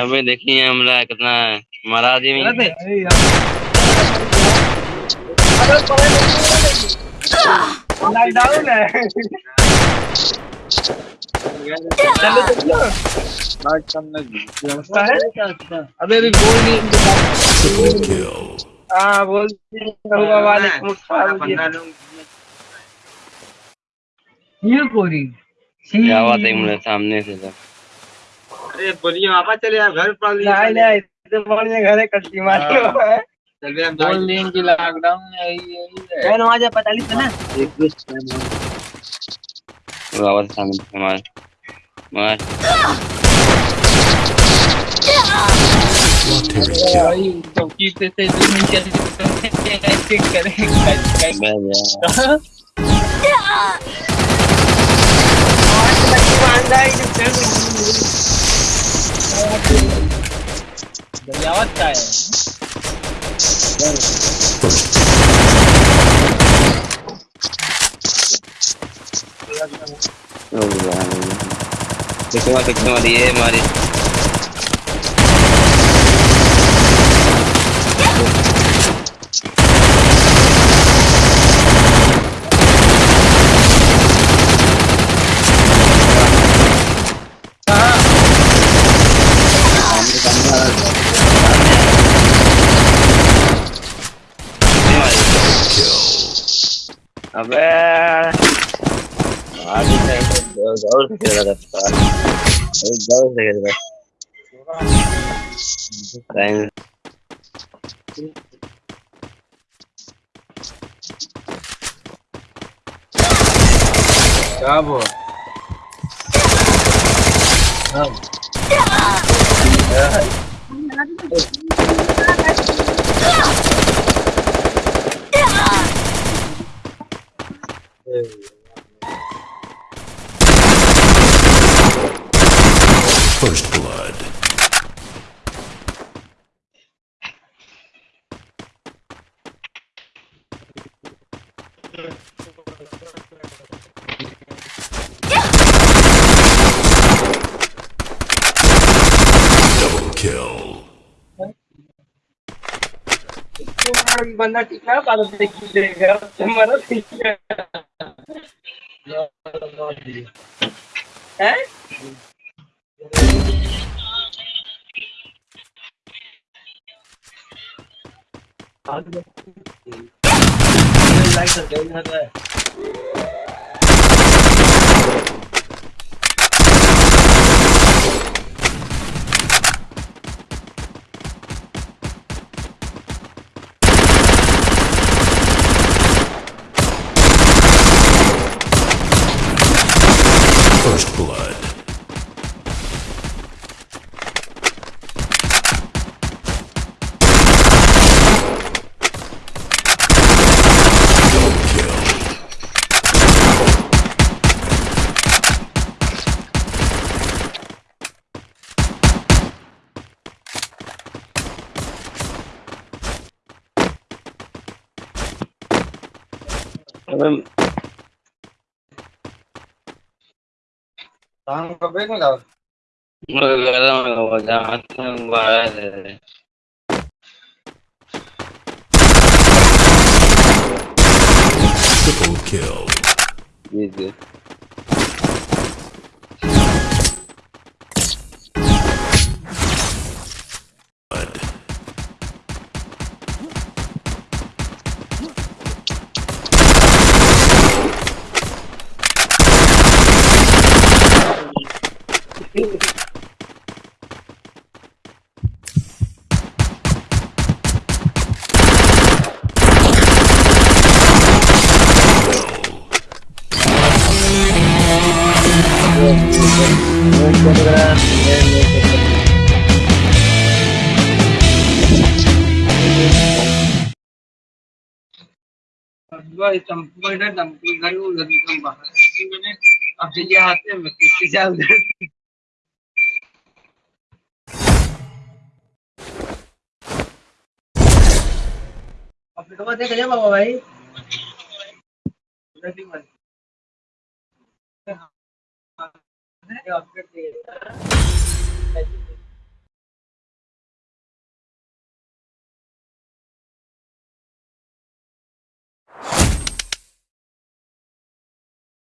अबे देखिए हमरा कितना मारा आदमी लॉकडाउन है चलो चलो बात करना अबे अभी बोल नहीं Triple हाँ बोल वालेकुम अस्सलाम ये पूरी क्या बात है मेरे सामने से तो। अरे बोलिए वापस चले आप घर पर नहीं नहीं इतने बढ़िया घर है कच्ची मार है। बोल दिन की लॉकडाउन है। यही है। नमाज़ पता नहीं था ना। बाबा सामने से मार। मार। Solitary kill. चौकी पे से दो मिनट कैसे करेंगे दरियावत का है। ओ यार कितना कितना मारी है मारी सामने सामने आ रहा है। Kill. अबे आगे ज़ोर से खेल रहा था बहुत से खेल रहा क्या वो First Double kill. बंदा टिका पालो देखी देगा तुम्हारा ठीक है हैं लाइक कर दे इधर है First blood. അപ്പം Triple kill. Yeah, चंपू है ना गई वो अब जल्दी आते हैं मैं किसी जाल देख जा बाबा भाई उधर भी मत अपडेट